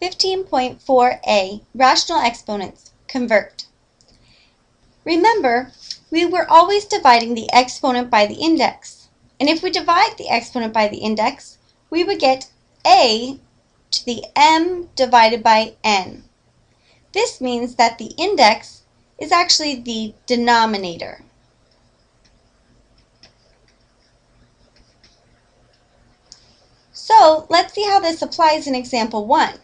15.4a, Rational Exponents, Convert. Remember, we were always dividing the exponent by the index. And if we divide the exponent by the index, we would get a to the m divided by n. This means that the index is actually the denominator. So let's see how this applies in example 1.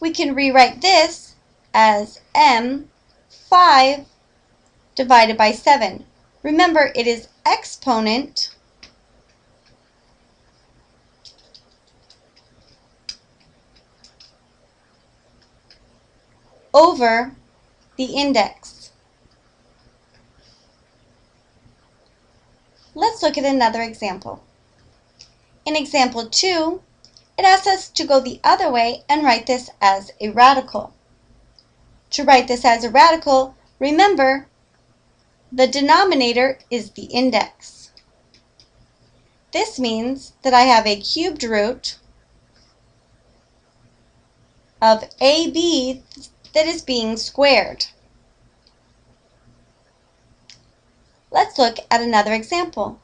We can rewrite this as m 5 divided by 7. Remember, it is exponent over the index. Let's look at another example. In example 2, it asks us to go the other way and write this as a radical. To write this as a radical, remember, the denominator is the index. This means that I have a cubed root of AB that is being squared. Let's look at another example.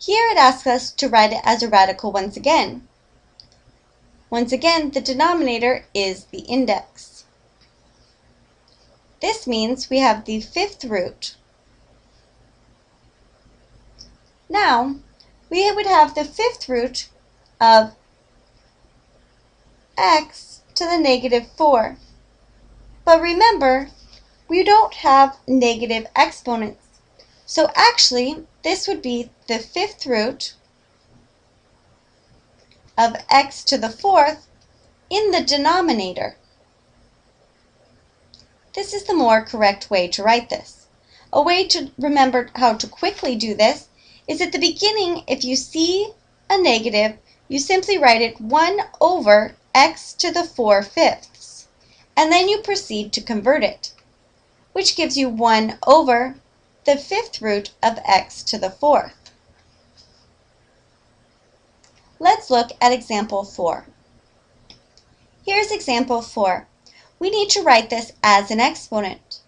Here it asks us to write it as a radical once again. Once again, the denominator is the index. This means we have the fifth root. Now, we would have the fifth root of x to the negative 4. But remember, we don't have negative exponents. So actually, this would be the fifth root of x to the fourth in the denominator. This is the more correct way to write this. A way to remember how to quickly do this is at the beginning, if you see a negative, you simply write it 1 over x to the 4 fifths, and then you proceed to convert it, which gives you 1 over the fifth root of x to the fourth. Let's look at example 4. Here's example 4. We need to write this as an exponent.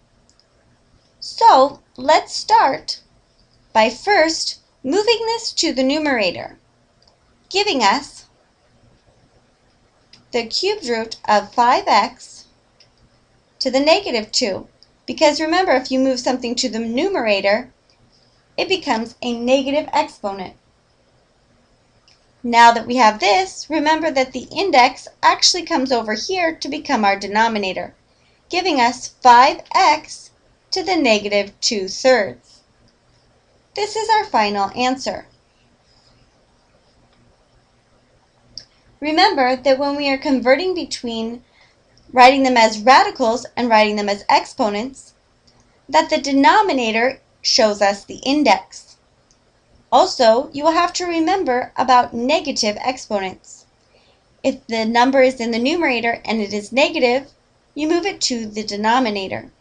So let's start by first moving this to the numerator, giving us the cubed root of 5x to the negative 2. Because remember, if you move something to the numerator, it becomes a negative exponent. Now that we have this, remember that the index actually comes over here to become our denominator, giving us 5x to the negative 2 thirds. This is our final answer. Remember that when we are converting between writing them as radicals and writing them as exponents, that the denominator shows us the index. Also, you will have to remember about negative exponents. If the number is in the numerator and it is negative, you move it to the denominator.